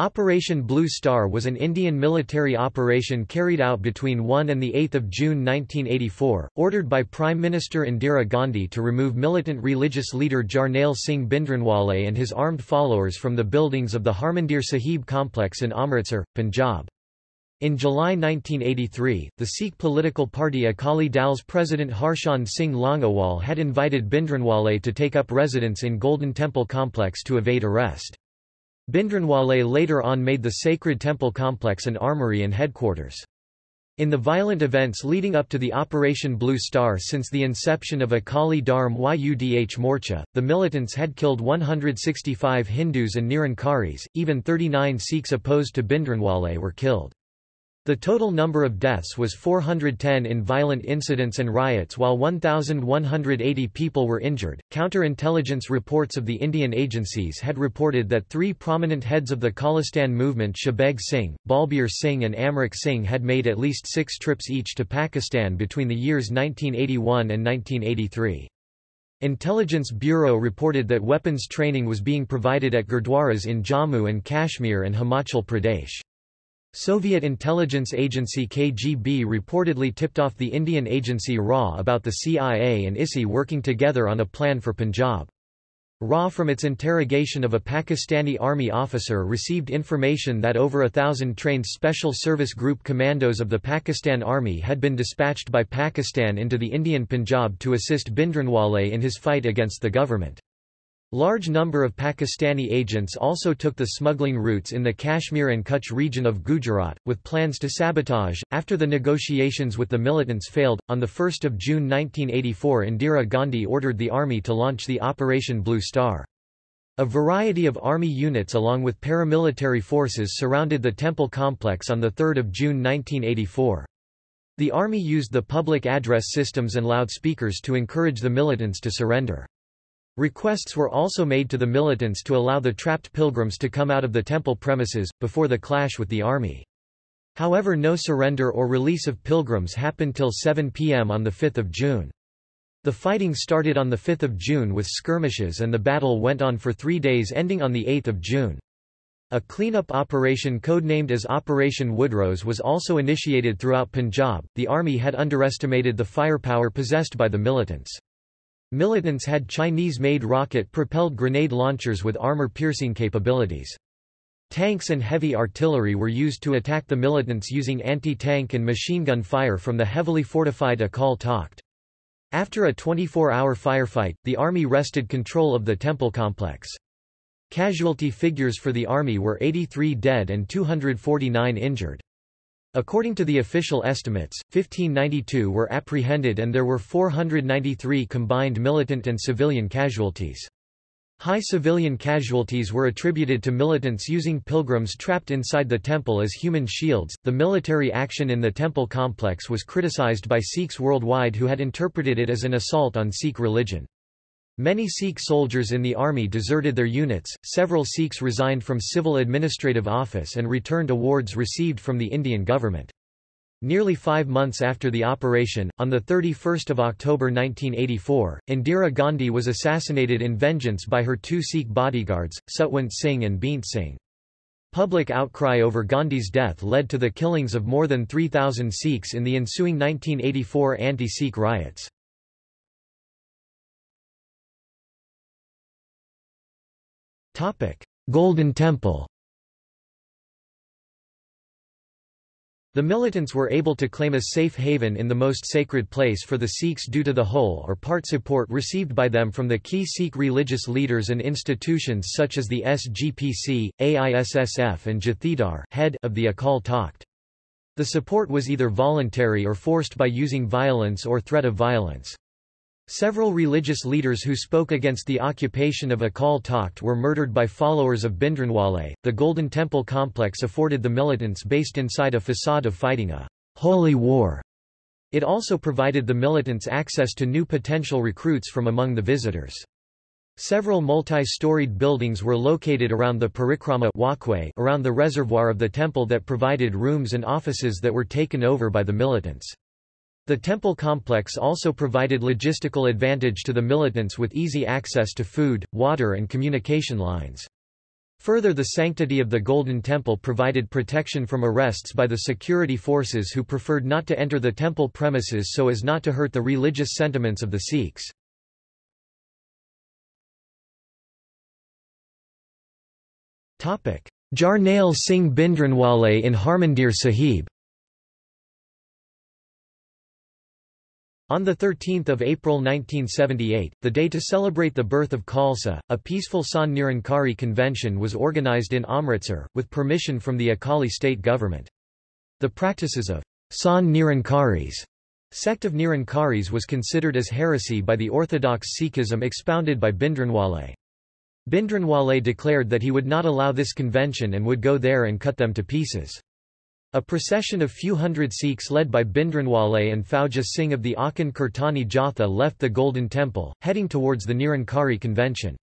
Operation Blue Star was an Indian military operation carried out between 1 and 8 June 1984, ordered by Prime Minister Indira Gandhi to remove militant religious leader Jarnail Singh Bhindranwale and his armed followers from the buildings of the Harmandir Sahib complex in Amritsar, Punjab. In July 1983, the Sikh political party Akali Dal's president Harchand Singh Longowal had invited Bhindranwale to take up residence in Golden Temple complex to evade arrest. Bhindranwale later on made the sacred temple complex an armory and headquarters. In the violent events leading up to the Operation Blue Star since the inception of Akali Dharm Yudh Morcha, the militants had killed 165 Hindus and Nirankaris, even 39 Sikhs opposed to Bhindranwale were killed. The total number of deaths was 410 in violent incidents and riots while 1,180 people were injured. Counterintelligence reports of the Indian agencies had reported that three prominent heads of the Khalistan movement Shahbeg Singh, Balbir Singh and Amrik Singh had made at least six trips each to Pakistan between the years 1981 and 1983. Intelligence Bureau reported that weapons training was being provided at gurdwaras in Jammu and Kashmir and Himachal Pradesh. Soviet intelligence agency KGB reportedly tipped off the Indian agency RA about the CIA and ISI working together on a plan for Punjab. RA from its interrogation of a Pakistani army officer received information that over a thousand trained Special Service Group commandos of the Pakistan Army had been dispatched by Pakistan into the Indian Punjab to assist Bindranwale in his fight against the government. Large number of Pakistani agents also took the smuggling routes in the Kashmir and Kutch region of Gujarat, with plans to sabotage. After the negotiations with the militants failed, on 1 June 1984 Indira Gandhi ordered the army to launch the Operation Blue Star. A variety of army units along with paramilitary forces surrounded the temple complex on 3 June 1984. The army used the public address systems and loudspeakers to encourage the militants to surrender. Requests were also made to the militants to allow the trapped pilgrims to come out of the temple premises, before the clash with the army. However no surrender or release of pilgrims happened till 7 p.m. on 5 June. The fighting started on 5 June with skirmishes and the battle went on for three days ending on 8 June. A cleanup operation codenamed as Operation Woodrose was also initiated throughout Punjab. The army had underestimated the firepower possessed by the militants. Militants had Chinese-made rocket-propelled grenade launchers with armor-piercing capabilities. Tanks and heavy artillery were used to attack the militants using anti-tank and machine gun fire from the heavily fortified Akal Takht. After a 24-hour firefight, the army wrested control of the temple complex. Casualty figures for the army were 83 dead and 249 injured. According to the official estimates, 1592 were apprehended and there were 493 combined militant and civilian casualties. High civilian casualties were attributed to militants using pilgrims trapped inside the temple as human shields. The military action in the temple complex was criticized by Sikhs worldwide who had interpreted it as an assault on Sikh religion. Many Sikh soldiers in the army deserted their units, several Sikhs resigned from civil administrative office and returned awards received from the Indian government. Nearly five months after the operation, on 31 October 1984, Indira Gandhi was assassinated in vengeance by her two Sikh bodyguards, Satwant Singh and Beant Singh. Public outcry over Gandhi's death led to the killings of more than 3,000 Sikhs in the ensuing 1984 anti-Sikh riots. Golden Temple The militants were able to claim a safe haven in the most sacred place for the Sikhs due to the whole or part support received by them from the key Sikh religious leaders and institutions such as the SGPC, AISSF and Jathedar head of the Akal Takht. The support was either voluntary or forced by using violence or threat of violence. Several religious leaders who spoke against the occupation of Akal Takht were murdered by followers of Bindranwale. The Golden Temple complex afforded the militants based inside a facade of fighting a holy war. It also provided the militants access to new potential recruits from among the visitors. Several multi-storied buildings were located around the parikrama walkway around the reservoir of the temple that provided rooms and offices that were taken over by the militants. The temple complex also provided logistical advantage to the militants with easy access to food, water and communication lines. Further the sanctity of the Golden Temple provided protection from arrests by the security forces who preferred not to enter the temple premises so as not to hurt the religious sentiments of the Sikhs. Jarnail Singh Bhindranwale in Harmandir Sahib On 13 April 1978, the day to celebrate the birth of Khalsa, a peaceful Sant Nirankari convention was organized in Amritsar, with permission from the Akali state government. The practices of Sant Nirankaris sect of Nirankaris was considered as heresy by the orthodox Sikhism expounded by Bindranwale. Bindranwale declared that he would not allow this convention and would go there and cut them to pieces. A procession of few hundred Sikhs led by Bindranwale and Fauja Singh of the Akhand Kirtani Jatha left the Golden Temple, heading towards the Nirankari convention.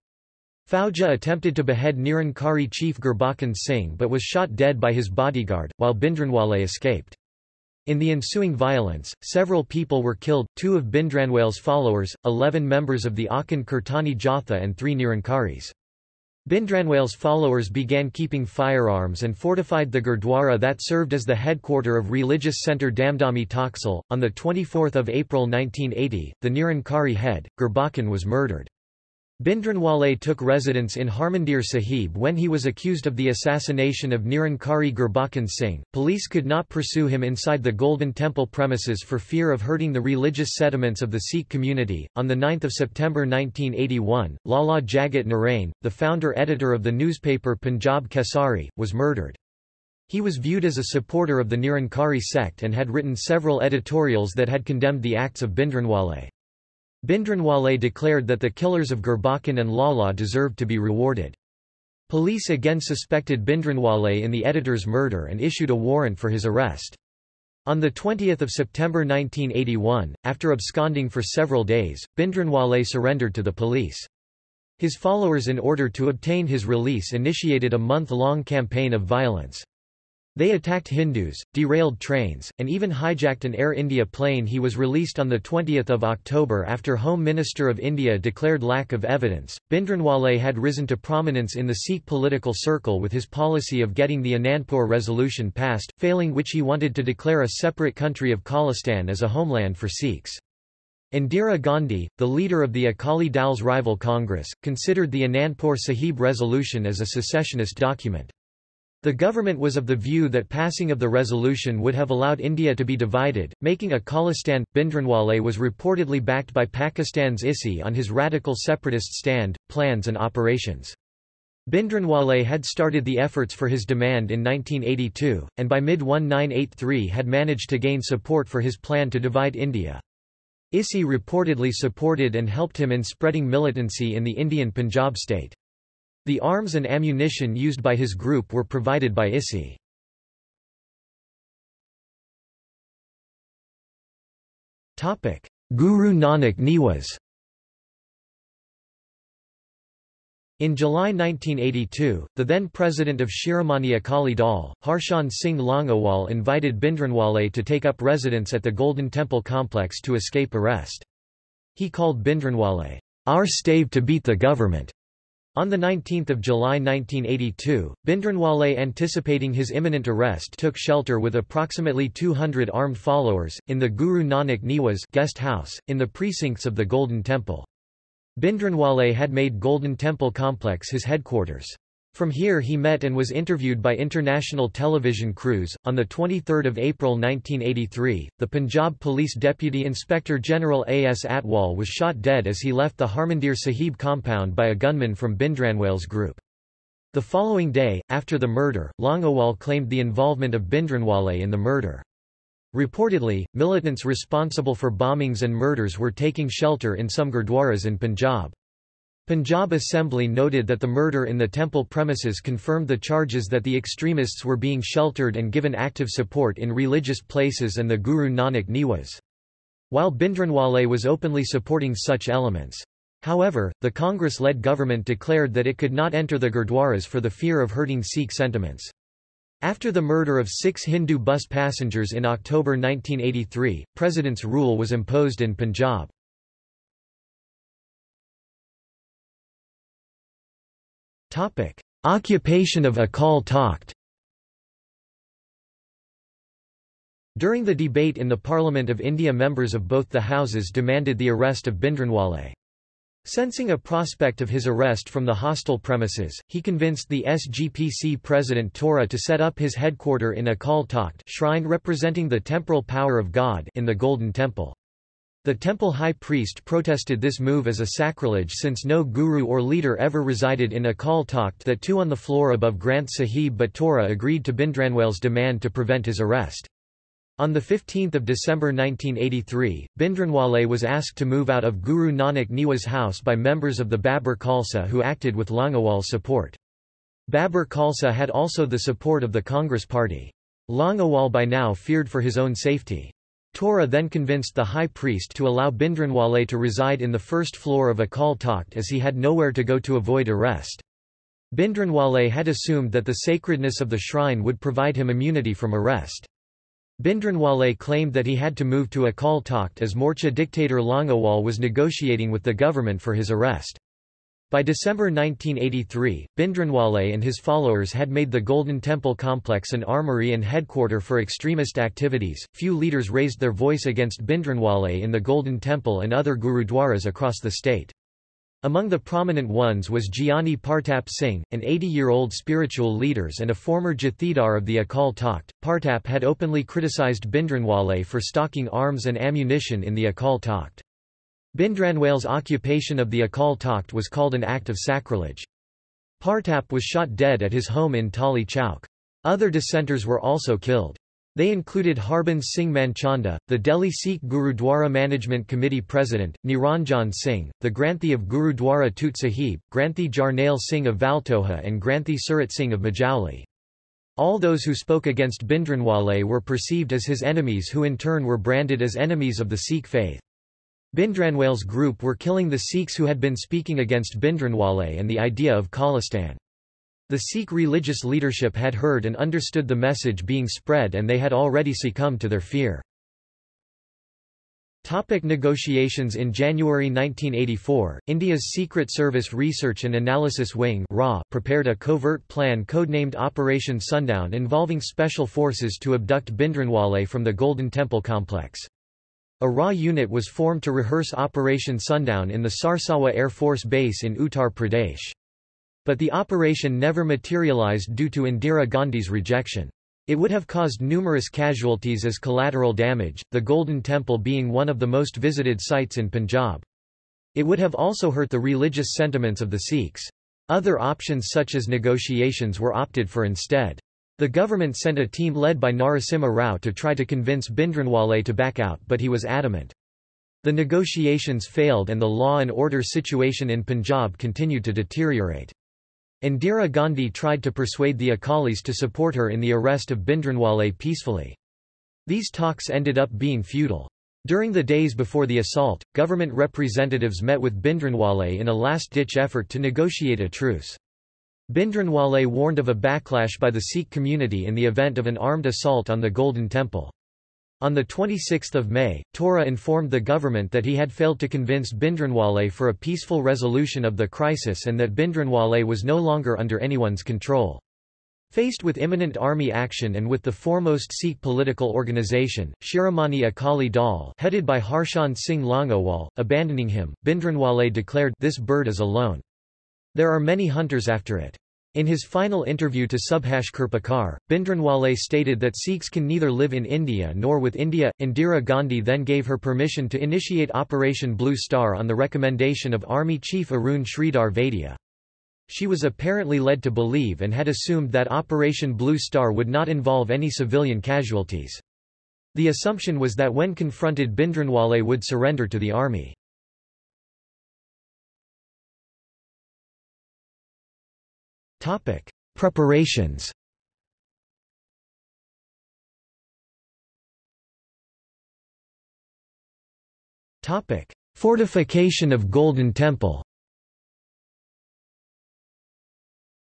Fauja attempted to behead Nirankari chief Gurbachan Singh but was shot dead by his bodyguard, while Bindranwale escaped. In the ensuing violence, several people were killed, two of Bindranwale's followers, eleven members of the Akhand Kirtani Jatha and three Nirankaris. Bhindranwale's followers began keeping firearms and fortified the Gurdwara that served as the headquarter of religious centre Damdami Taksal. On 24 April 1980, the Nirankari head, Gurbachan was murdered. Bhindranwale took residence in Harmandir Sahib when he was accused of the assassination of Nirankari Gurbachan Singh. Police could not pursue him inside the Golden Temple premises for fear of hurting the religious sentiments of the Sikh community. On 9 September 1981, Lala Jagat Narain, the founder-editor of the newspaper Punjab Kesari, was murdered. He was viewed as a supporter of the Nirankari sect and had written several editorials that had condemned the acts of Bhindranwale. Bhindranwale declared that the killers of Gurbachan and Lala deserved to be rewarded. Police again suspected Bhindranwale in the editor's murder and issued a warrant for his arrest. On 20 September 1981, after absconding for several days, Bhindranwale surrendered to the police. His followers in order to obtain his release initiated a month-long campaign of violence. They attacked Hindus, derailed trains, and even hijacked an Air India plane he was released on 20 October after Home Minister of India declared lack of evidence. Bhindranwale had risen to prominence in the Sikh political circle with his policy of getting the Anandpur resolution passed, failing which he wanted to declare a separate country of Khalistan as a homeland for Sikhs. Indira Gandhi, the leader of the Akali Dal's rival Congress, considered the Anandpur Sahib resolution as a secessionist document. The government was of the view that passing of the resolution would have allowed India to be divided, making a Khalistan. Bindranwale was reportedly backed by Pakistan's ISI on his radical separatist stand, plans and operations. Bindranwale had started the efforts for his demand in 1982, and by mid-1983 had managed to gain support for his plan to divide India. ISI reportedly supported and helped him in spreading militancy in the Indian Punjab state. The arms and ammunition used by his group were provided by ISI. Guru Nanak Niwas In July 1982, the then president of Shiromani Akali Dal, Harchand Singh Longowal invited Bindranwale to take up residence at the Golden Temple complex to escape arrest. He called Bindranwale, our stave to beat the government. On 19 July 1982, Bhindranwale anticipating his imminent arrest took shelter with approximately 200 armed followers, in the Guru Nanak Niwas guest house, in the precincts of the Golden Temple. Bhindranwale had made Golden Temple complex his headquarters. From here he met and was interviewed by international television crews. On 23 April 1983, the Punjab Police Deputy Inspector General A.S. Atwal was shot dead as he left the Harmandir Sahib compound by a gunman from Bindranwale's group. The following day, after the murder, Longowal claimed the involvement of Bindranwale in the murder. Reportedly, militants responsible for bombings and murders were taking shelter in some gurdwaras in Punjab. Punjab Assembly noted that the murder in the temple premises confirmed the charges that the extremists were being sheltered and given active support in religious places and the Guru Nanak Niwas. While Bhindranwale was openly supporting such elements. However, the Congress-led government declared that it could not enter the Gurdwaras for the fear of hurting Sikh sentiments. After the murder of six Hindu bus passengers in October 1983, President's rule was imposed in Punjab. Occupation of Akal Takht During the debate in the Parliament of India members of both the houses demanded the arrest of Bindranwale. Sensing a prospect of his arrest from the hostile premises, he convinced the SGPC president Tohra to set up his headquarter in Akal Takht shrine representing the temporal power of God in the Golden Temple. The temple high priest protested this move as a sacrilege since no guru or leader ever resided in Akal Takht that two on the floor above Granth Sahib but agreed to Bhindranwale's demand to prevent his arrest. On 15 December 1983, Bhindranwale was asked to move out of Guru Nanak Niwas house by members of the Babbar Khalsa who acted with Longowal's support. Babbar Khalsa had also the support of the Congress party. Longowal by now feared for his own safety. Tohra then convinced the high priest to allow Bhindranwale to reside in the first floor of Akal Takht as he had nowhere to go to avoid arrest. Bhindranwale had assumed that the sacredness of the shrine would provide him immunity from arrest. Bhindranwale claimed that he had to move to Akal Takht as Morcha dictator Longowal was negotiating with the government for his arrest. By December 1983, Bindranwale and his followers had made the Golden Temple complex an armory and headquarter for extremist activities. Few leaders raised their voice against Bindranwale in the Golden Temple and other gurudwaras across the state. Among the prominent ones was Gyani Partap Singh, an 80-year-old spiritual leader and a former Jathedar of the Akal Takht. Partap had openly criticized Bindranwale for stocking arms and ammunition in the Akal Takht. Bhindranwale's occupation of the Akal Takht was called an act of sacrilege. Partap was shot dead at his home in Tali Chowk. Other dissenters were also killed. They included Harbans Singh Manchanda, the Delhi Sikh Gurudwara Management Committee President, Niranjan Singh, the Granthi of Gurudwara Tut Sahib, Granthi Jarnail Singh of Valtoha and Granthi Surat Singh of Majuli. All those who spoke against Bhindranwale were perceived as his enemies who in turn were branded as enemies of the Sikh faith. Bhindranwale's group were killing the Sikhs who had been speaking against Bindranwale and the idea of Khalistan. The Sikh religious leadership had heard and understood the message being spread and they had already succumbed to their fear. Topic negotiations In January 1984, India's Secret Service Research and Analysis Wing prepared a covert plan codenamed Operation Sundown involving special forces to abduct Bindranwale from the Golden Temple complex. A RA unit was formed to rehearse Operation Sundown in the Sarsawa Air Force Base in Uttar Pradesh. But the operation never materialized due to Indira Gandhi's rejection. It would have caused numerous casualties as collateral damage, the Golden Temple being one of the most visited sites in Punjab. It would have also hurt the religious sentiments of the Sikhs. Other options such as negotiations were opted for instead. The government sent a team led by Narasimha Rao to try to convince Bindranwale to back out but he was adamant. The negotiations failed and the law and order situation in Punjab continued to deteriorate. Indira Gandhi tried to persuade the Akalis to support her in the arrest of Bindranwale peacefully. These talks ended up being futile. During the days before the assault, government representatives met with Bindranwale in a last-ditch effort to negotiate a truce. Bhindranwale warned of a backlash by the Sikh community in the event of an armed assault on the Golden Temple. On 26 May, Tohra informed the government that he had failed to convince Bhindranwale for a peaceful resolution of the crisis and that Bhindranwale was no longer under anyone's control. Faced with imminent army action and with the foremost Sikh political organisation, Shiromani Akali Dal headed by Harchand Singh Longowal, abandoning him, Bhindranwale declared, this bird is alone. There are many hunters after it. In his final interview to Subhash Kirpekar, Bindranwale stated that Sikhs can neither live in India nor with India. Indira Gandhi then gave her permission to initiate Operation Blue Star on the recommendation of Army Chief Arun Sridhar Vaidya. She was apparently led to believe and had assumed that Operation Blue Star would not involve any civilian casualties. The assumption was that when confronted Bindranwale would surrender to the army. Topic: Preparations. Topic: Fortification of Golden Temple.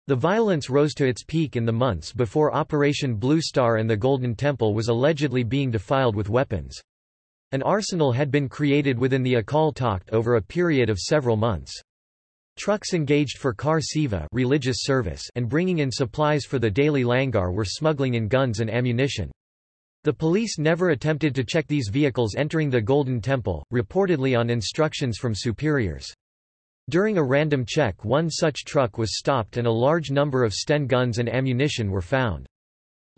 The violence rose to its peak in the months before Operation Blue Star and the Golden Temple was allegedly being defiled with weapons. An arsenal had been created within the Akal Takht over a period of several months. Trucks engaged for Kar Seva religious service and bringing in supplies for the daily langar were smuggling in guns and ammunition. The police never attempted to check these vehicles entering the Golden Temple, reportedly on instructions from superiors. During a random check one such truck was stopped and a large number of Sten guns and ammunition were found.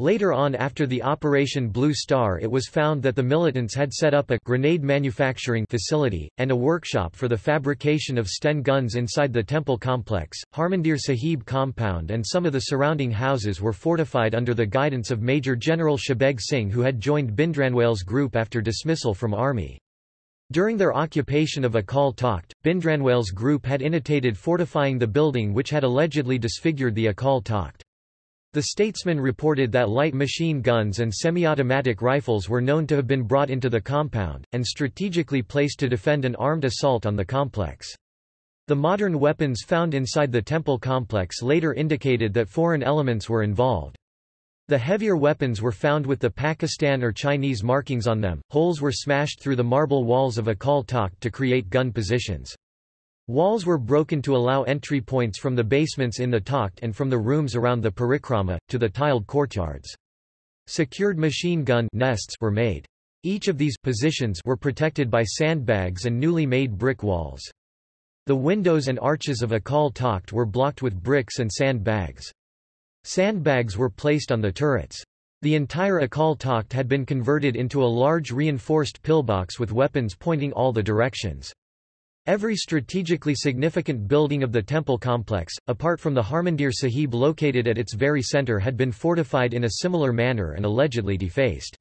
Later on after the Operation Blue Star it was found that the militants had set up a grenade manufacturing facility, and a workshop for the fabrication of Sten guns inside the temple complex. Harmandir Sahib compound and some of the surrounding houses were fortified under the guidance of Major General Shabeg Singh who had joined Bhindranwale's group after dismissal from army. During their occupation of Akal Takht, Bhindranwale's group had initiated fortifying the building which had allegedly disfigured the Akal Takht. The statesman reported that light machine guns and semi-automatic rifles were known to have been brought into the compound, and strategically placed to defend an armed assault on the complex. The modern weapons found inside the temple complex later indicated that foreign elements were involved. The heavier weapons were found with the Pakistan or Chinese markings on them. Holes were smashed through the marble walls of Akal Takht to create gun positions. Walls were broken to allow entry points from the basements in the Takht and from the rooms around the parikrama, to the tiled courtyards. Secured machine gun nests were made. Each of these positions were protected by sandbags and newly made brick walls. The windows and arches of Akal Takht were blocked with bricks and sandbags. Sandbags were placed on the turrets. The entire Akal Takht had been converted into a large reinforced pillbox with weapons pointing all the directions. Every strategically significant building of the temple complex, apart from the Harmandir Sahib located at its very centre had been fortified in a similar manner and allegedly defaced.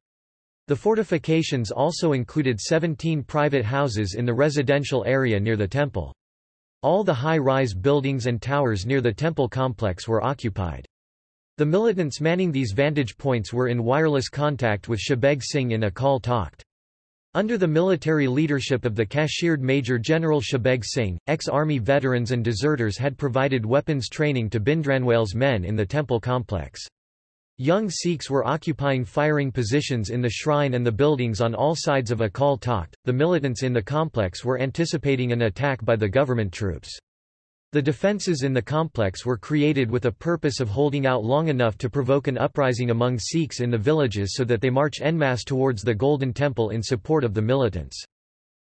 The fortifications also included 17 private houses in the residential area near the temple. All the high-rise buildings and towers near the temple complex were occupied. The militants manning these vantage points were in wireless contact with Shabeg Singh in Akal Takht. Under the military leadership of the cashiered Major General Shabeg Singh, ex-army veterans and deserters had provided weapons training to Bhindranwale's men in the temple complex. Young Sikhs were occupying firing positions in the shrine and the buildings on all sides of Akal Takht. The militants in the complex were anticipating an attack by the government troops. The defences in the complex were created with a purpose of holding out long enough to provoke an uprising among Sikhs in the villages so that they march en masse towards the Golden Temple in support of the militants.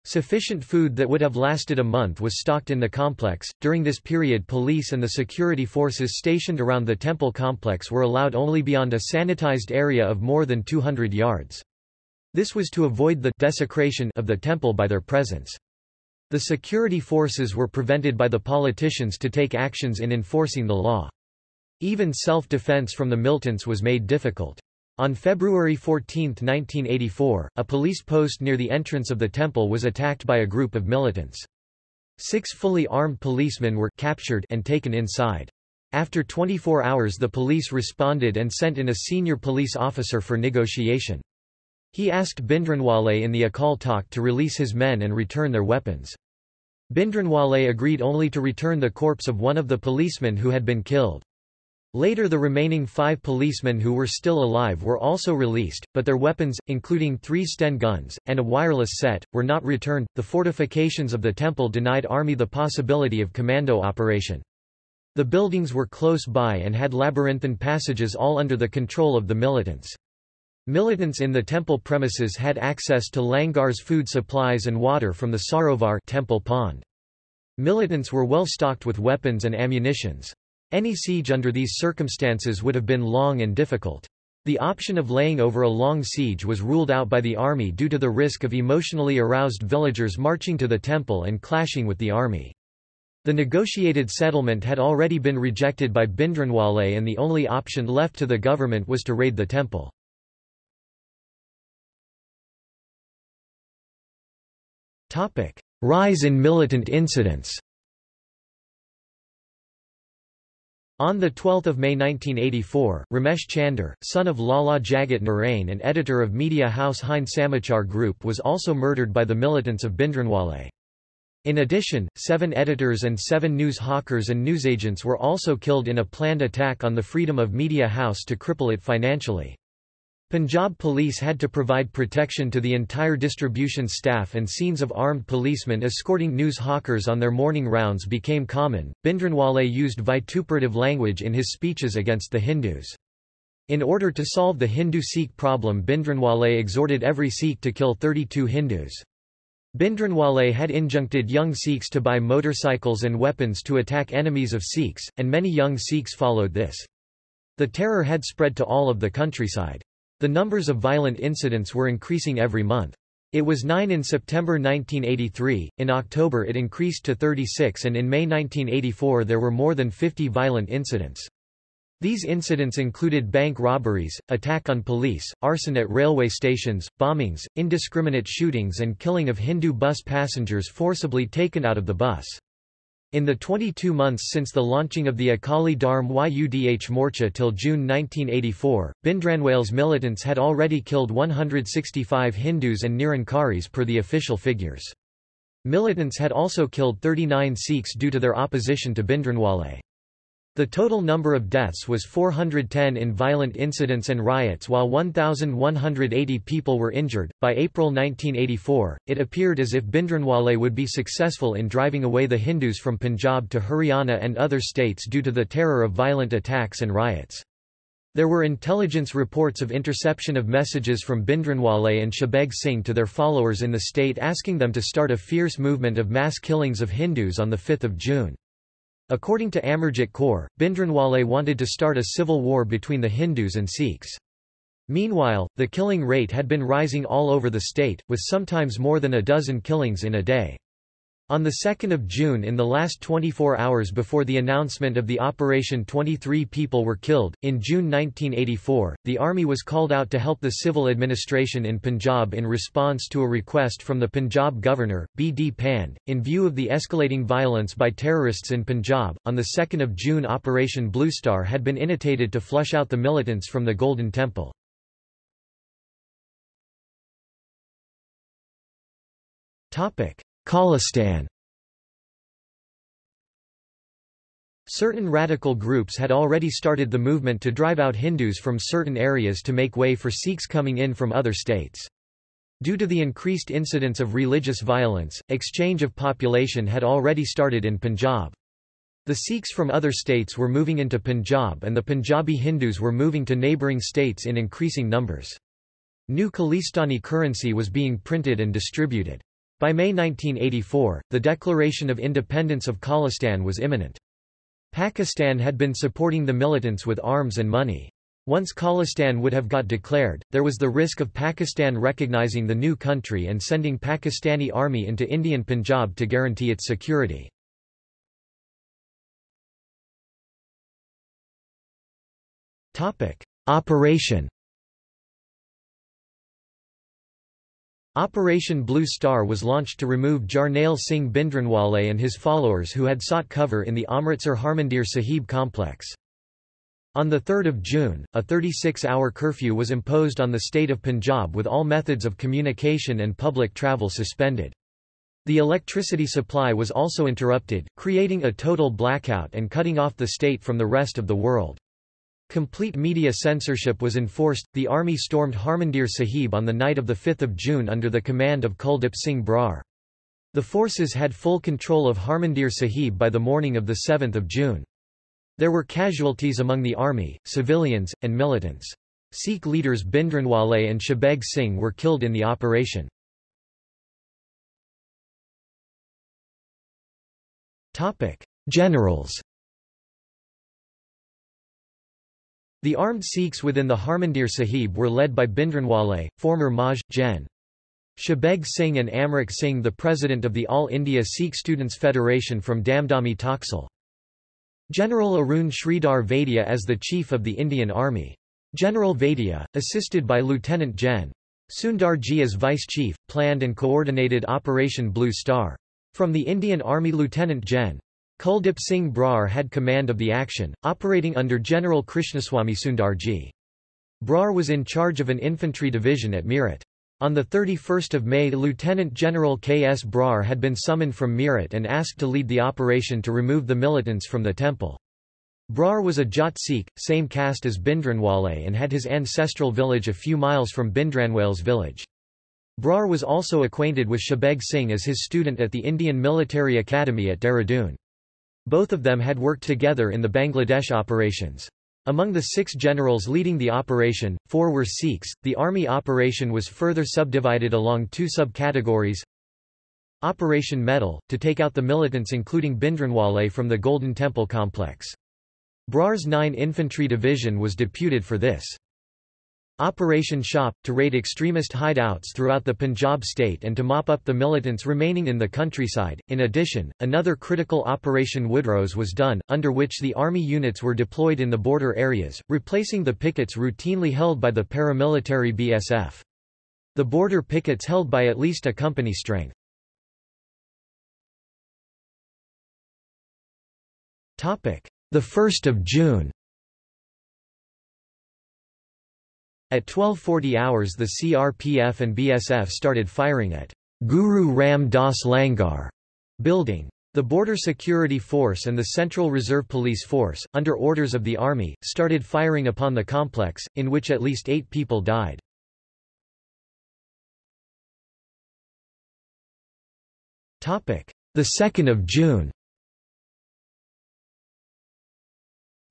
Sufficient food that would have lasted a month was stocked in the complex. During this period, police and the security forces stationed around the temple complex were allowed only beyond a sanitized area of more than 200 yards. This was to avoid the desecration of the temple by their presence. The security forces were prevented by the politicians to take actions in enforcing the law. Even self-defense from the militants was made difficult. On February 14, 1984, a police post near the entrance of the temple was attacked by a group of militants. Six fully armed policemen were captured and taken inside. After 24 hours the police responded and sent in a senior police officer for negotiation. He asked Bindranwale in the Akal Takht to release his men and return their weapons. Bindranwale agreed only to return the corpse of one of the policemen who had been killed. Later the remaining five policemen who were still alive were also released, but their weapons, including three Sten guns, and a wireless set, were not returned. The fortifications of the temple denied army the possibility of commando operation. The buildings were close by and had labyrinthine passages all under the control of the militants. Militants in the temple premises had access to Langar's food supplies and water from the Sarovar temple pond. Militants were well stocked with weapons and ammunitions. Any siege under these circumstances would have been long and difficult. The option of laying over a long siege was ruled out by the army due to the risk of emotionally aroused villagers marching to the temple and clashing with the army. The negotiated settlement had already been rejected by Bindranwale and the only option left to the government was to raid the temple. Rise in militant incidents. On 12 May 1984, Ramesh Chander, son of Lala Jagat Narain and editor of media house Hind Samachar Group was also murdered by the militants of Bindranwale. In addition, seven editors and seven news hawkers and newsagents were also killed in a planned attack on the Freedom of Media House to cripple it financially. Punjab police had to provide protection to the entire distribution staff and scenes of armed policemen escorting news hawkers on their morning rounds became common. Bindranwale used vituperative language in his speeches against the Hindus. In order to solve the Hindu-Sikh problem Bindranwale exhorted every Sikh to kill 32 Hindus. Bindranwale had injuncted young Sikhs to buy motorcycles and weapons to attack enemies of Sikhs, and many young Sikhs followed this. The terror had spread to all of the countryside. The numbers of violent incidents were increasing every month. It was 9 in September 1983, in October it increased to 36 and in May 1984 there were more than 50 violent incidents. These incidents included bank robberies, attack on police, arson at railway stations, bombings, indiscriminate shootings and killing of Hindu bus passengers forcibly taken out of the bus. In the 22 months since the launching of the Akali Dharm Yudh Morcha till June 1984, Bindranwale's militants had already killed 165 Hindus and Nirankaris per the official figures. Militants had also killed 39 Sikhs due to their opposition to Bhindranwale. The total number of deaths was 410 in violent incidents and riots while 1,180 people were injured. By April 1984, it appeared as if Bindranwale would be successful in driving away the Hindus from Punjab to Haryana and other states due to the terror of violent attacks and riots. There were intelligence reports of interception of messages from Bindranwale and Shabeg Singh to their followers in the state asking them to start a fierce movement of mass killings of Hindus on 5 June. According to Amarjit Kaur, Bindranwale wanted to start a civil war between the Hindus and Sikhs. Meanwhile, the killing rate had been rising all over the state, with sometimes more than a dozen killings in a day. On 2 June in the last 24 hours before the announcement of the operation 23 people were killed. In June 1984, the army was called out to help the civil administration in Punjab in response to a request from the Punjab governor, B. D. Pand. In view of the escalating violence by terrorists in Punjab, on 2 June Operation Blue Star had been initiated to flush out the militants from the Golden Temple. Topic. Khalistan Certain radical groups had already started the movement to drive out Hindus from certain areas to make way for Sikhs coming in from other states. Due to the increased incidence of religious violence, exchange of population had already started in Punjab. The Sikhs from other states were moving into Punjab and the Punjabi Hindus were moving to neighbouring states in increasing numbers. New Khalistani currency was being printed and distributed. By May 1984, the declaration of independence of Khalistan was imminent. Pakistan had been supporting the militants with arms and money. Once Khalistan would have got declared, there was the risk of Pakistan recognizing the new country and sending Pakistani army into Indian Punjab to guarantee its security. Operation Operation Blue Star was launched to remove Jarnail Singh Bhindranwale and his followers who had sought cover in the Amritsar Harmandir Sahib complex. On 3 June, a 36-hour curfew was imposed on the state of Punjab with all methods of communication and public travel suspended. The electricity supply was also interrupted, creating a total blackout and cutting off the state from the rest of the world. Complete media censorship was enforced. The army stormed Harmandir Sahib on the night of 5 June under the command of Kuldip Singh Brar. The forces had full control of Harmandir Sahib by the morning of 7 June. There were casualties among the army, civilians, and militants. Sikh leaders Bindranwale and Shabeg Singh were killed in the operation. Generals The armed Sikhs within the Harmandir Sahib were led by Bhindranwale, former Maj. Gen. Shabeg Singh and Amrik Singh the president of the All India Sikh Students Federation from Damdami Taksal. General Arun Sridhar Vaidya as the chief of the Indian Army. General Vaidya, assisted by Lieutenant Gen. Sundarji as vice chief, planned and coordinated Operation Blue Star. From the Indian Army Lieutenant Gen. Kuldip Singh Brar had command of the action, operating under General Krishnaswamy Sundarji. Brar was in charge of an infantry division at Meerut. On 31 May Lieutenant General K. S. Brar had been summoned from Meerut and asked to lead the operation to remove the militants from the temple. Brar was a Jat Sikh, same caste as Bindranwale and had his ancestral village a few miles from Bindranwale's village. Brar was also acquainted with Shabeg Singh as his student at the Indian Military Academy at Dehradun. Both of them had worked together in the Bangladesh operations. Among the six generals leading the operation, four were Sikhs. The army operation was further subdivided along two subcategories. Operation Metal, to take out the militants including Bindranwale from the Golden Temple complex. Brar's 9 Infantry Division was deputed for this. Operation Shop, to raid extremist hideouts throughout the Punjab state and to mop up the militants remaining in the countryside. In addition, another critical Operation Woodrose was done, under which the army units were deployed in the border areas, replacing the pickets routinely held by the paramilitary BSF. The border pickets held by at least a company strength. The 1st of June At 1240 hours the CRPF and BSF started firing at Guru Ram Das Langar building. The Border Security Force and the Central Reserve Police Force, under orders of the Army, started firing upon the complex, in which at least eight people died. The 2nd of June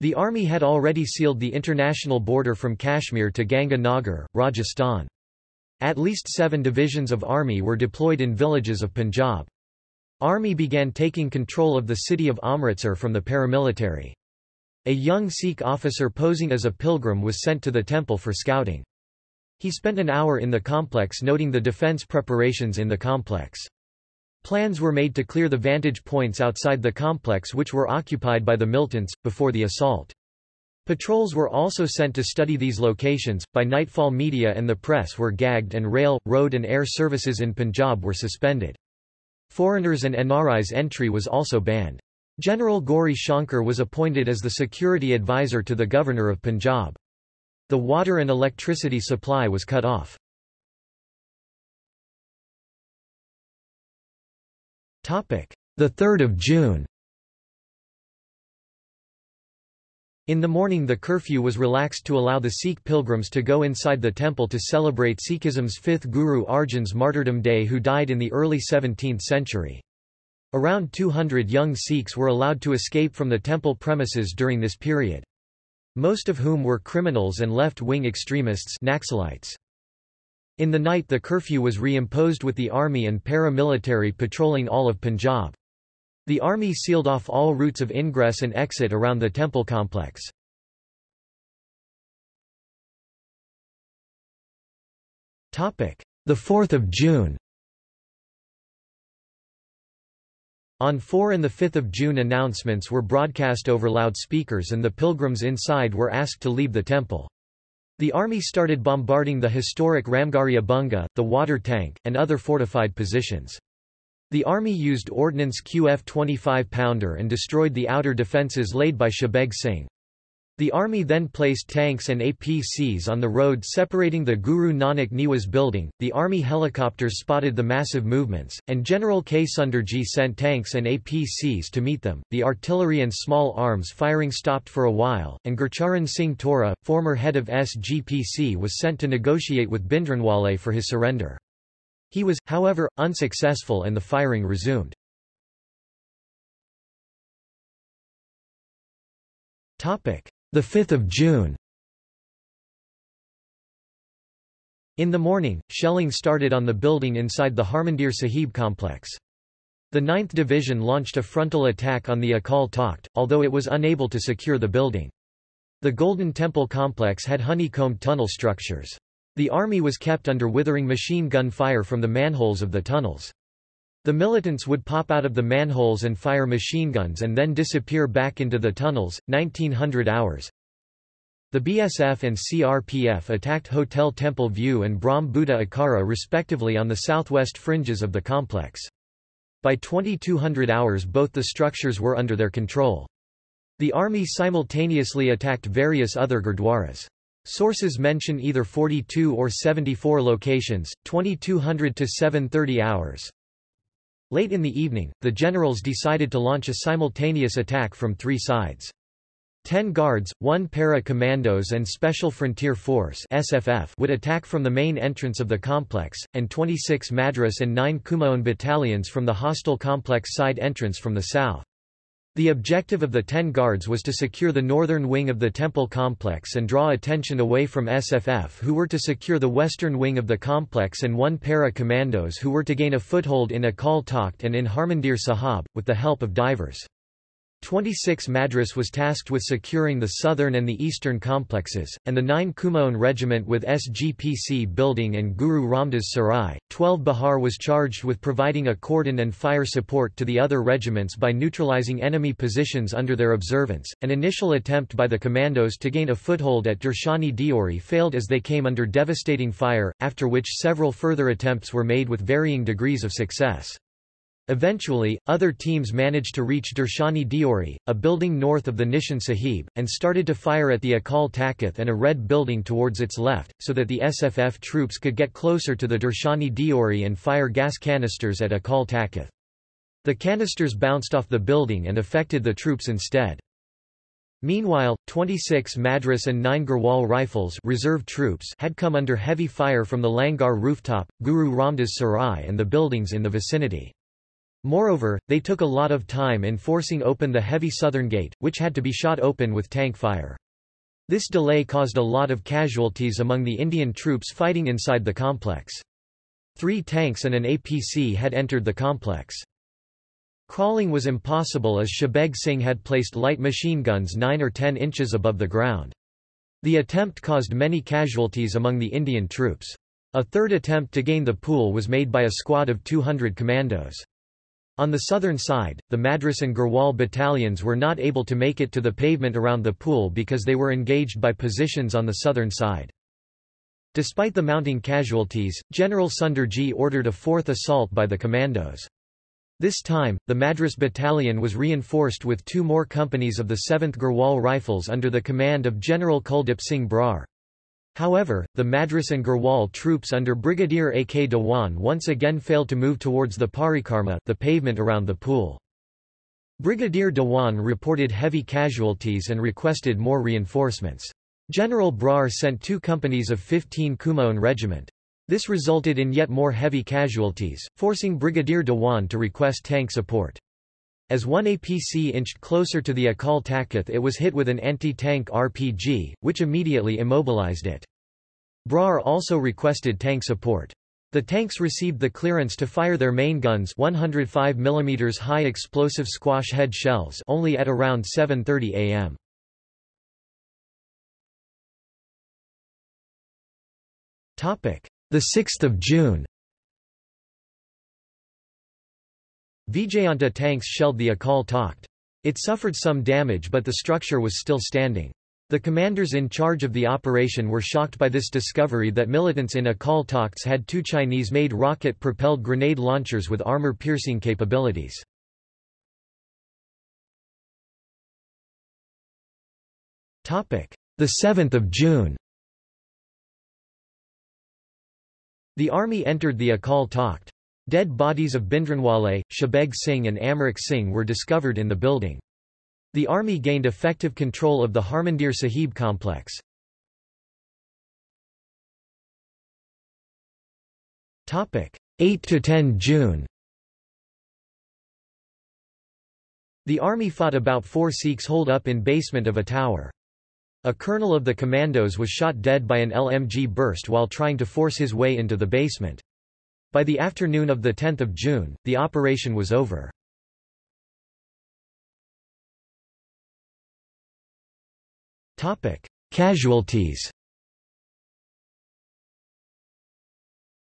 The army had already sealed the international border from Kashmir to Ganga Nagar, Rajasthan. At least seven divisions of army were deployed in villages of Punjab. Army began taking control of the city of Amritsar from the paramilitary. A young Sikh officer posing as a pilgrim was sent to the temple for scouting. He spent an hour in the complex noting the defense preparations in the complex. Plans were made to clear the vantage points outside the complex which were occupied by the militants, before the assault. Patrols were also sent to study these locations. By nightfall media and the press were gagged and rail, road and air services in Punjab were suspended. Foreigners and NRI's entry was also banned. General Gauri Shankar was appointed as the security advisor to the governor of Punjab. The water and electricity supply was cut off. The 3rd of June In the morning the curfew was relaxed to allow the Sikh pilgrims to go inside the temple to celebrate Sikhism's fifth Guru Arjan's martyrdom day who died in the early 17th century. Around 200 young Sikhs were allowed to escape from the temple premises during this period. Most of whom were criminals and left-wing extremists Naxalites. In the night the curfew was reimposed with the army and paramilitary patrolling all of Punjab. The army sealed off all routes of ingress and exit around the temple complex. The 4th of June On 4 and 5 June announcements were broadcast over loudspeakers and the pilgrims inside were asked to leave the temple. The army started bombarding the historic Ramgarhia Bunga, the water tank, and other fortified positions. The army used Ordnance QF 25-pounder and destroyed the outer defences laid by Shabeg Singh. The army then placed tanks and APCs on the road separating the Guru Nanak Niwas building. The army helicopters spotted the massive movements, and General K. Sundarji sent tanks and APCs to meet them. The artillery and small arms firing stopped for a while, and Gurcharan Singh Tohra, former head of SGPC, was sent to negotiate with Bindranwale for his surrender. He was, however, unsuccessful and the firing resumed. Topic. 5 June In the morning, shelling started on the building inside the Harmandir Sahib complex. The 9th Division launched a frontal attack on the Akal Takht, although it was unable to secure the building. The Golden Temple complex had honeycombed tunnel structures. The army was kept under withering machine gun fire from the manholes of the tunnels. The militants would pop out of the manholes and fire machine guns and then disappear back into the tunnels, 1900 hours. The BSF and CRPF attacked Hotel Temple View and Brahm Buddha Akara respectively on the southwest fringes of the complex. By 2200 hours both the structures were under their control. The army simultaneously attacked various other gurdwaras. Sources mention either 42 or 74 locations, 2200 to 730 hours. Late in the evening, the generals decided to launch a simultaneous attack from three sides. Ten guards, one para-commandos and Special Frontier Force SFF would attack from the main entrance of the complex, and 26 Madras and 9 Kumaon battalions from the hostile complex side entrance from the south. The objective of the Ten Guards was to secure the northern wing of the temple complex and draw attention away from SFF who were to secure the western wing of the complex and one para-commandos who were to gain a foothold in Akal Takht and in Harmandir Sahib, with the help of divers. 26 Madras was tasked with securing the southern and the eastern complexes, and the 9 Kumaon Regiment with SGPC building and Guru Ramdas Sarai. 12 Bihar was charged with providing a cordon and fire support to the other regiments by neutralizing enemy positions under their observance. An initial attempt by the commandos to gain a foothold at Darshani Deori failed as they came under devastating fire, after which several further attempts were made with varying degrees of success. Eventually, other teams managed to reach Darshani Deori, a building north of the Nishan Sahib, and started to fire at the Akal Takht and a red building towards its left, so that the SFF troops could get closer to the Darshani Deori and fire gas canisters at Akal Takht. The canisters bounced off the building and affected the troops instead. Meanwhile, 26 Madras and 9 Garhwal rifles reserve troops had come under heavy fire from the Langar rooftop, Guru Ramdas Sarai and the buildings in the vicinity. Moreover, they took a lot of time in forcing open the heavy southern gate, which had to be shot open with tank fire. This delay caused a lot of casualties among the Indian troops fighting inside the complex. Three tanks and an APC had entered the complex. Crawling was impossible as Shabeg Singh had placed light machine guns 9 or 10 inches above the ground. The attempt caused many casualties among the Indian troops. A third attempt to gain the pool was made by a squad of 200 commandos. On the southern side, the Madras and Garhwal battalions were not able to make it to the pavement around the pool because they were engaged by positions on the southern side. Despite the mounting casualties, General Sundarji ordered a fourth assault by the commandos. This time, the Madras battalion was reinforced with two more companies of the 7th Garhwal Rifles under the command of General Kuldip Singh Brar. However, the Madras and Garhwal troops under Brigadier A. K. Dewan once again failed to move towards the Parikarma the pavement around the pool. Brigadier Dewan reported heavy casualties and requested more reinforcements. General Brar sent two companies of 15 Kumaon Regiment. This resulted in yet more heavy casualties, forcing Brigadier Dewan to request tank support. As one APC inched closer to the Akal Takht it was hit with an anti-tank RPG, which immediately immobilized it. Brar also requested tank support. The tanks received the clearance to fire their main guns 105 mm high explosive squash head shells only at around 7.30 am. The 6th of June Vijayanta tanks shelled the Akal Takht. It suffered some damage but the structure was still standing. The commanders in charge of the operation were shocked by this discovery that militants in Akal Takhts had two Chinese-made rocket-propelled grenade launchers with armor-piercing capabilities. The 7th of June The army entered the Akal Takht. Dead bodies of Bhindranwale, Shabeg Singh and Amrik Singh were discovered in the building. The army gained effective control of the Harmandir Sahib complex. Topic 8 to 10 June The army fought about four Sikhs holed up in basement of a tower. A colonel of the commandos was shot dead by an LMG burst while trying to force his way into the basement. By the afternoon of 10 June, the operation was over. Casualties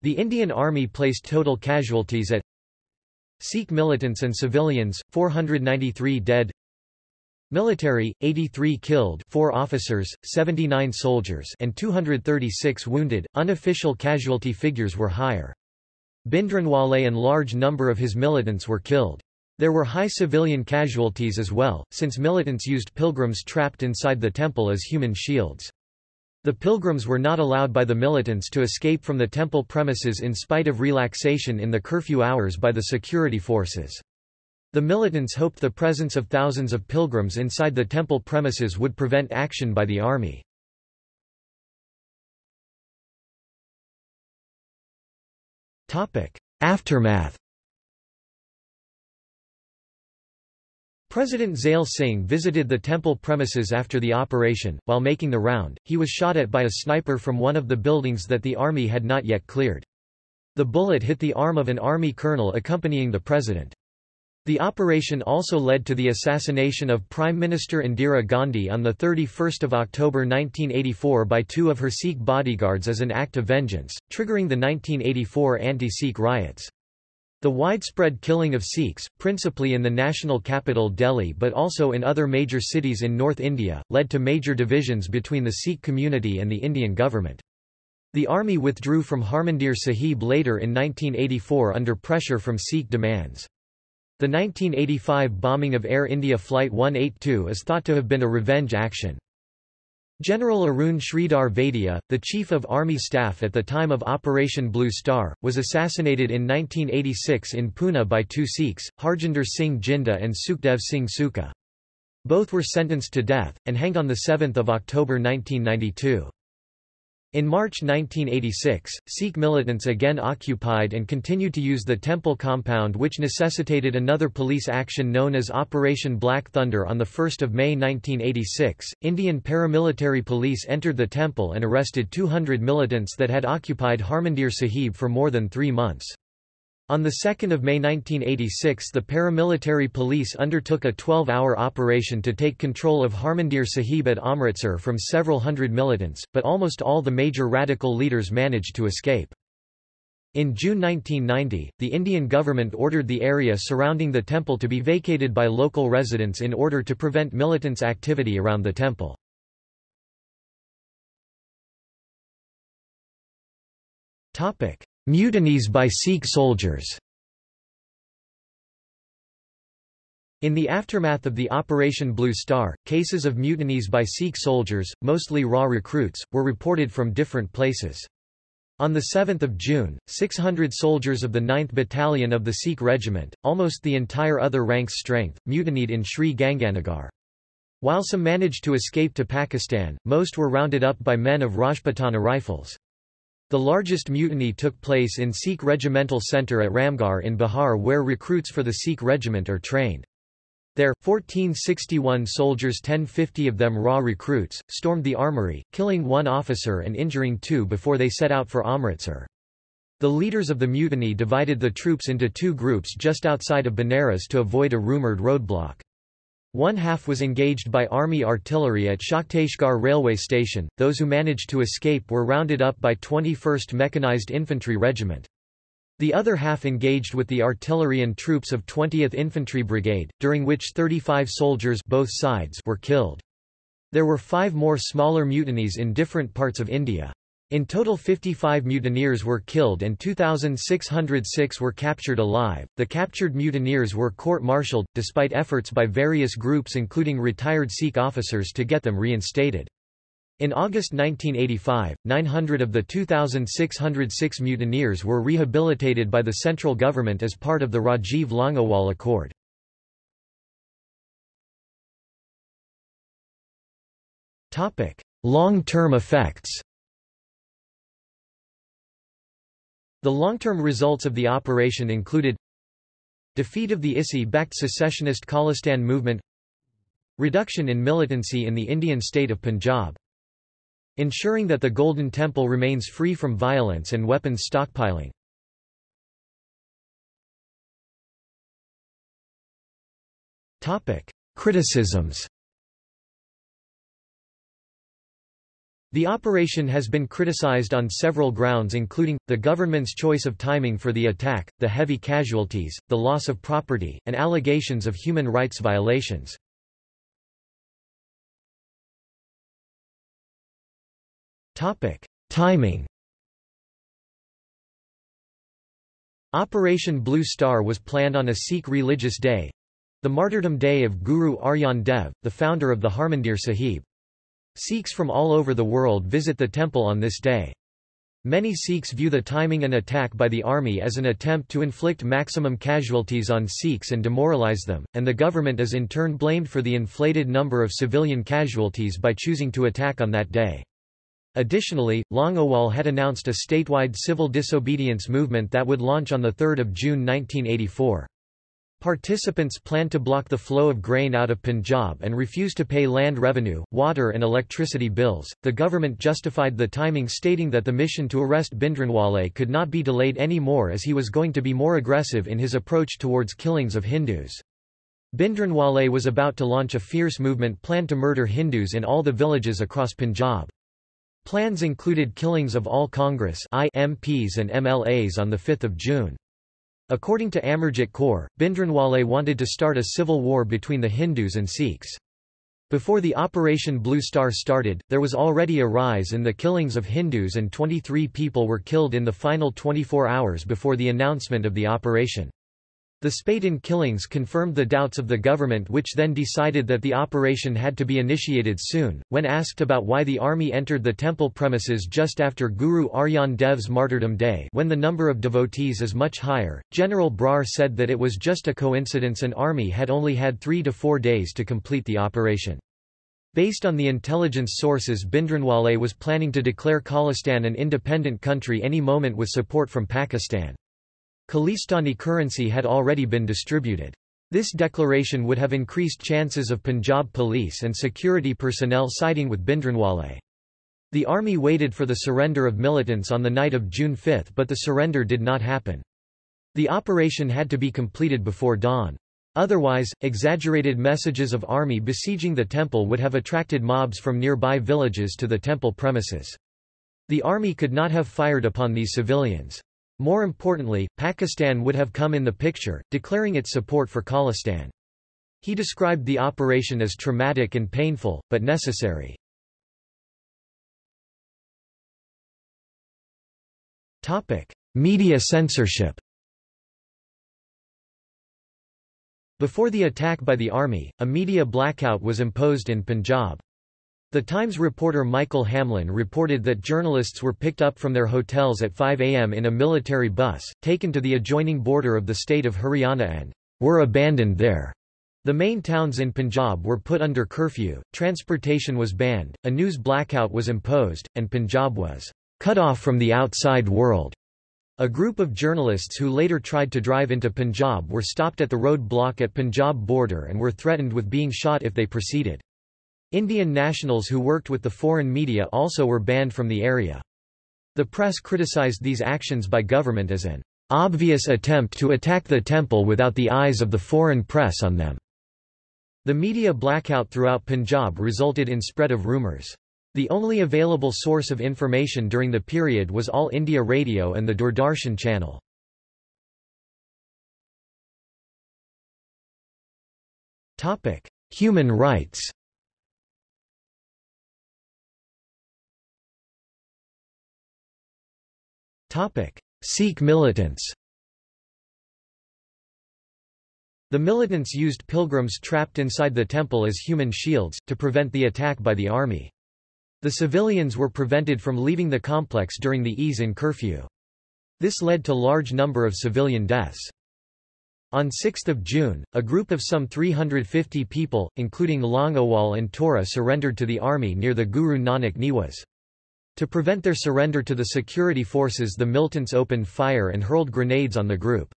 The Indian Army placed total casualties at Sikh militants and civilians, 493 dead Military, 83 killed 4 officers, 79 soldiers and 236 wounded. Unofficial casualty figures were higher. Bhindranwale and large number of his militants were killed. There were high civilian casualties as well, since militants used pilgrims trapped inside the temple as human shields. The pilgrims were not allowed by the militants to escape from the temple premises in spite of relaxation in the curfew hours by the security forces. The militants hoped the presence of thousands of pilgrims inside the temple premises would prevent action by the army. Aftermath President Zail Singh visited the temple premises after the operation. While making the round, he was shot at by a sniper from one of the buildings that the army had not yet cleared. The bullet hit the arm of an army colonel accompanying the president. The operation also led to the assassination of Prime Minister Indira Gandhi on 31 October 1984 by two of her Sikh bodyguards as an act of vengeance, triggering the 1984 anti-Sikh riots. The widespread killing of Sikhs, principally in the national capital Delhi but also in other major cities in North India, led to major divisions between the Sikh community and the Indian government. The army withdrew from Harmandir Sahib later in 1984 under pressure from Sikh demands. The 1985 bombing of Air India Flight 182 is thought to have been a revenge action. General Arun Sridhar Vaidya, the Chief of Army Staff at the time of Operation Blue Star, was assassinated in 1986 in Pune by two Sikhs, Harjinder Singh Jinda and Sukhdev Singh Sukha. Both were sentenced to death, and hanged on 7 October 1992. In March 1986, Sikh militants again occupied and continued to use the temple compound which necessitated another police action known as Operation Black Thunder on 1 May 1986. Indian paramilitary police entered the temple and arrested 200 militants that had occupied Harmandir Sahib for more than three months. On 2 May 1986 the paramilitary police undertook a 12-hour operation to take control of Harmandir Sahib at Amritsar from several hundred militants, but almost all the major radical leaders managed to escape. In June 1990, the Indian government ordered the area surrounding the temple to be vacated by local residents in order to prevent militants' activity around the temple. Mutinies by Sikh soldiers In the aftermath of the Operation Blue Star, cases of mutinies by Sikh soldiers, mostly raw recruits, were reported from different places. On 7 June, 600 soldiers of the 9th Battalion of the Sikh Regiment, almost the entire other rank's strength, mutinied in Sri Ganganagar. While some managed to escape to Pakistan, most were rounded up by men of Rajputana Rifles. The largest mutiny took place in Sikh Regimental Centre at Ramgarh in Bihar where recruits for the Sikh regiment are trained. There, 1461 soldiers 1050 of them raw recruits, stormed the armory, killing one officer and injuring two before they set out for Amritsar. The leaders of the mutiny divided the troops into two groups just outside of Benares to avoid a rumoured roadblock. One half was engaged by Army artillery at Shakteshgarh railway station, those who managed to escape were rounded up by 21st Mechanized Infantry Regiment. The other half engaged with the artillery and troops of 20th Infantry Brigade, during which 35 soldiers both sides were killed. There were five more smaller mutinies in different parts of India. In total 55 mutineers were killed and 2,606 were captured alive. The captured mutineers were court-martialed, despite efforts by various groups including retired Sikh officers to get them reinstated. In August 1985, 900 of the 2,606 mutineers were rehabilitated by the central government as part of the Rajiv Longowal Accord. Long-term effects The long-term results of the operation included Defeat of the ISI-backed secessionist Khalistan movement Reduction in militancy in the Indian state of Punjab Ensuring that the Golden Temple remains free from violence and weapons stockpiling. Criticisms The operation has been criticized on several grounds including, the government's choice of timing for the attack, the heavy casualties, the loss of property, and allegations of human rights violations. Timing Operation Blue Star was planned on a Sikh religious day—the martyrdom day of Guru Arjan Dev, the founder of the Harmandir Sahib. Sikhs from all over the world visit the temple on this day. Many Sikhs view the timing and attack by the army as an attempt to inflict maximum casualties on Sikhs and demoralize them, and the government is in turn blamed for the inflated number of civilian casualties by choosing to attack on that day. Additionally, Longowal had announced a statewide civil disobedience movement that would launch on 3 June 1984. Participants planned to block the flow of grain out of Punjab and refuse to pay land revenue, water and electricity bills. The government justified the timing stating that the mission to arrest Bhindranwale could not be delayed any more as he was going to be more aggressive in his approach towards killings of Hindus. Bhindranwale was about to launch a fierce movement planned to murder Hindus in all the villages across Punjab. Plans included killings of all Congress MPs and MLAs on 5 June. According to Amarjit Kaur, Bhindranwale wanted to start a civil war between the Hindus and Sikhs. Before the Operation Blue Star started, there was already a rise in the killings of Hindus and 23 people were killed in the final 24 hours before the announcement of the operation. The Spatin killings confirmed the doubts of the government which then decided that the operation had to be initiated soon. When asked about why the army entered the temple premises just after Guru Arjan Dev's martyrdom day when the number of devotees is much higher, General Brar said that it was just a coincidence an army had only had three to four days to complete the operation. Based on the intelligence sources Bhindranwale was planning to declare Khalistan an independent country any moment with support from Pakistan. Khalistani currency had already been distributed. This declaration would have increased chances of Punjab police and security personnel siding with Bhindranwale. The army waited for the surrender of militants on the night of June 5 but the surrender did not happen. The operation had to be completed before dawn. Otherwise, exaggerated messages of army besieging the temple would have attracted mobs from nearby villages to the temple premises. The army could not have fired upon these civilians. More importantly, Pakistan would have come in the picture, declaring its support for Khalistan. He described the operation as traumatic and painful, but necessary. Media censorship Before the attack by the army, a media blackout was imposed in Punjab. The Times reporter Michael Hamlyn reported that journalists were picked up from their hotels at 5 a.m. in a military bus, taken to the adjoining border of the state of Haryana and were abandoned there. The main towns in Punjab were put under curfew, transportation was banned, a news blackout was imposed, and Punjab was cut off from the outside world. A group of journalists who later tried to drive into Punjab were stopped at the road block at Punjab border and were threatened with being shot if they proceeded. Indian nationals who worked with the foreign media also were banned from the area. The press criticized these actions by government as an obvious attempt to attack the temple without the eyes of the foreign press on them. The media blackout throughout Punjab resulted in spread of rumours. The only available source of information during the period was All India Radio and the Doordarshan channel. Human rights Sikh militants The militants used pilgrims trapped inside the temple as human shields, to prevent the attack by the army. The civilians were prevented from leaving the complex during the ease in curfew. This led to large number of civilian deaths. On 6 June, a group of some 350 people, including Longowal and Tohra surrendered to the army near the Guru Nanak Niwas. To prevent their surrender to the security forces the militants opened fire and hurled grenades on the group.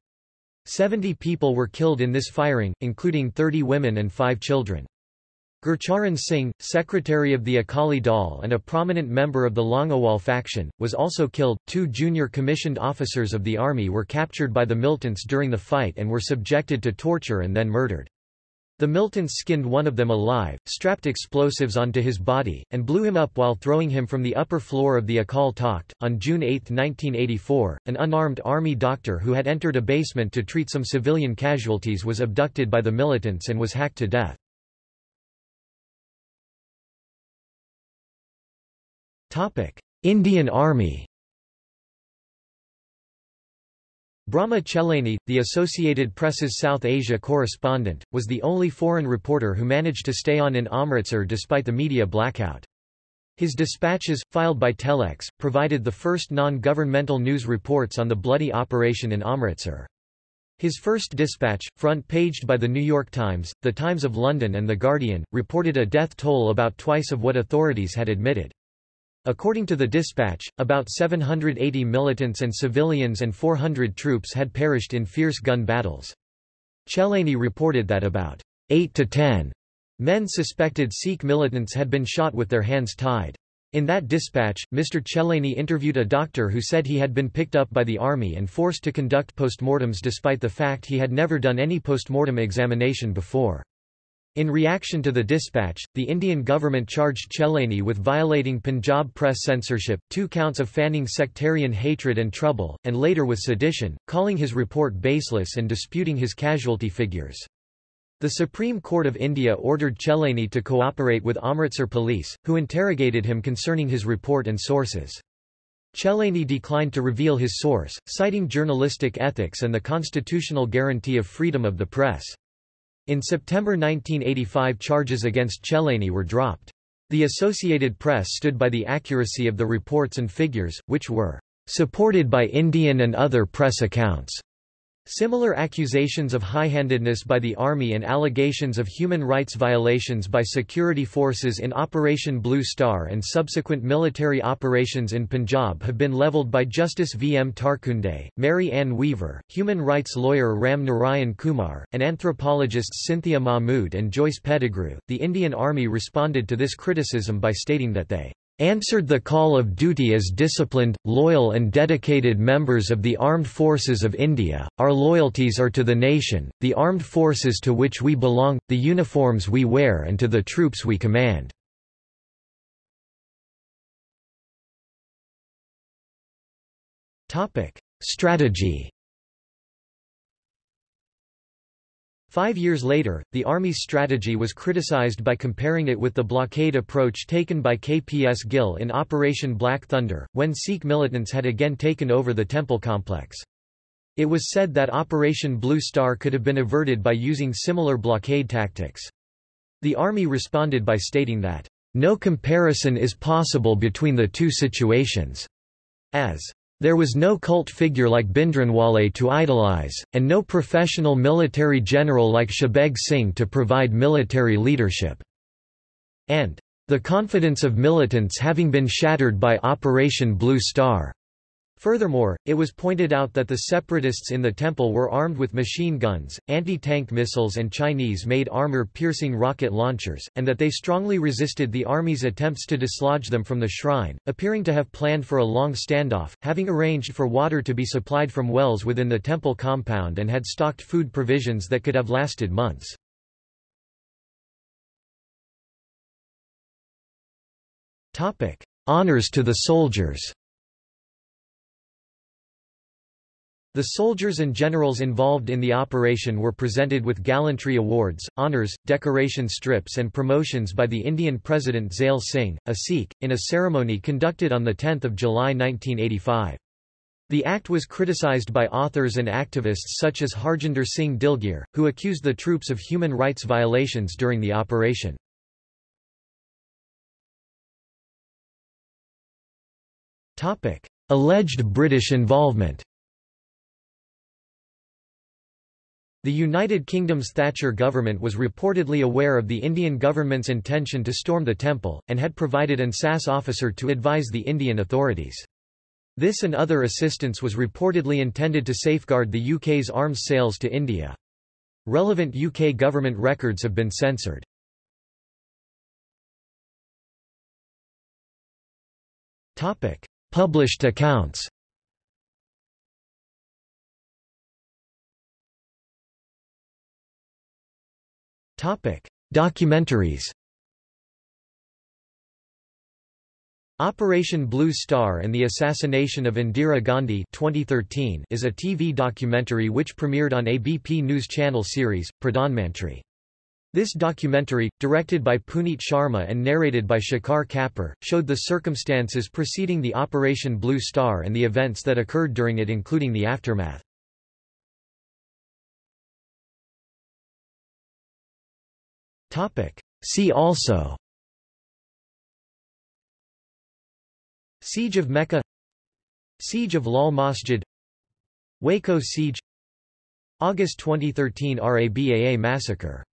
Seventy people were killed in this firing, including 30 women and five children. Gurcharan Singh, secretary of the Akali Dal and a prominent member of the Longowal faction, was also killed. Two junior commissioned officers of the army were captured by the militants during the fight and were subjected to torture and then murdered. The militants skinned one of them alive, strapped explosives onto his body, and blew him up while throwing him from the upper floor of the Akal Takht. On June 8, 1984, an unarmed army doctor who had entered a basement to treat some civilian casualties was abducted by the militants and was hacked to death. Indian Army Brahma Chellaney, the Associated Press's South Asia correspondent, was the only foreign reporter who managed to stay on in Amritsar despite the media blackout. His dispatches, filed by Telex, provided the first non-governmental news reports on the bloody operation in Amritsar. His first dispatch, front-paged by The New York Times, The Times of London and The Guardian, reported a death toll about twice of what authorities had admitted. According to the dispatch, about 780 militants and civilians and 400 troops had perished in fierce gun battles. Chellaney reported that about 8 to 10 men suspected Sikh militants had been shot with their hands tied. In that dispatch, Mr. Chellaney interviewed a doctor who said he had been picked up by the army and forced to conduct postmortems despite the fact he had never done any postmortem examination before. In reaction to the dispatch, the Indian government charged Chellaney with violating Punjab press censorship, two counts of fanning sectarian hatred and trouble, and later with sedition, calling his report baseless and disputing his casualty figures. The Supreme Court of India ordered Chellaney to cooperate with Amritsar police, who interrogated him concerning his report and sources. Chellaney declined to reveal his source, citing journalistic ethics and the constitutional guarantee of freedom of the press. In September 1985 charges against Chellaney were dropped. The Associated Press stood by the accuracy of the reports and figures, which were supported by Indian and other press accounts. Similar accusations of high-handedness by the Army and allegations of human rights violations by security forces in Operation Blue Star and subsequent military operations in Punjab have been levelled by Justice V. M. Tarkunde, Mary Ann Weaver, human rights lawyer Ram Narayan Kumar, and anthropologists Cynthia Mahmood and Joyce Pettigrew. The Indian Army responded to this criticism by stating that they answered the call of duty as disciplined, loyal and dedicated members of the Armed Forces of India. Our loyalties are to the nation, the armed forces to which we belong, the uniforms we wear and to the troops we command. Strategy Five years later, the Army's strategy was criticized by comparing it with the blockade approach taken by KPS Gill in Operation Black Thunder, when Sikh militants had again taken over the temple complex. It was said that Operation Blue Star could have been averted by using similar blockade tactics. The Army responded by stating that, "...no comparison is possible between the two situations," as there was no cult figure like Bhindranwale to idolize, and no professional military general like Shabeg Singh to provide military leadership. And the confidence of militants having been shattered by Operation Blue Star. Furthermore, it was pointed out that the separatists in the temple were armed with machine guns, anti-tank missiles and Chinese-made armor-piercing rocket launchers, and that they strongly resisted the army's attempts to dislodge them from the shrine, appearing to have planned for a long standoff, having arranged for water to be supplied from wells within the temple compound and had stocked food provisions that could have lasted months. Honors to the soldiers The soldiers and generals involved in the operation were presented with gallantry awards, honours, decoration strips and promotions by the Indian President Zail Singh, a Sikh, in a ceremony conducted on 10 July 1985. The act was criticized by authors and activists such as Harjinder Singh Dilgir, who accused the troops of human rights violations during the operation. Alleged British involvement The United Kingdom's Thatcher government was reportedly aware of the Indian government's intention to storm the temple, and had provided an SAS officer to advise the Indian authorities. This and other assistance was reportedly intended to safeguard the UK's arms sales to India. Relevant UK government records have been censored. Published accounts Topic: Documentaries. Operation Blue Star and the Assassination of Indira Gandhi 2013 is a TV documentary which premiered on ABP News Channel series, Pradhanmantri. This documentary, directed by Puneet Sharma and narrated by Shekhar Kapur, showed the circumstances preceding the Operation Blue Star and the events that occurred during it including the aftermath. See also. Siege of Mecca. Siege of Lal Masjid. Waco Siege. August 2013 RABAA massacre